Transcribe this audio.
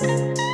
you